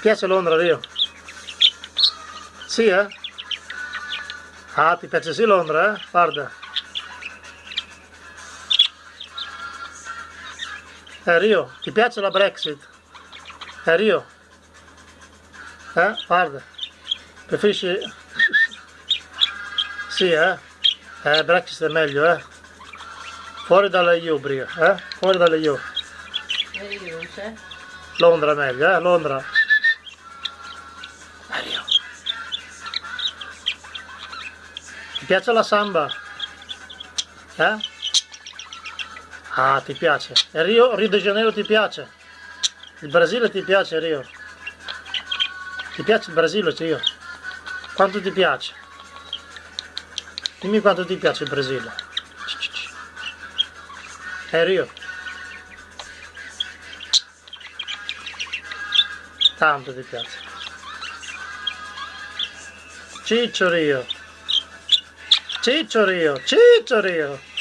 piace Londra, Rio? Sì, eh? Ah, ti piace sì Londra, eh? Guarda. Eh, Rio, ti piace la Brexit? Eh, Rio? Eh, guarda. Preferisci... Sì, eh? Eh, Brexit è meglio, eh? Fuori dalle EU, Bria, eh? Fuori dalle EU. C'è? Londra è meglio, eh? Londra. Ti piace la samba? Eh? Ah, ti piace. E Rio, Rio de Janeiro ti piace? Il Brasile ti piace, Rio? Ti piace il Brasile, Rio? Quanto ti piace? Dimmi quanto ti piace il Brasile. Eh, Rio? Tanto ti piace. Ciccio Rio. Ciccio Rio. Ciccio Rio.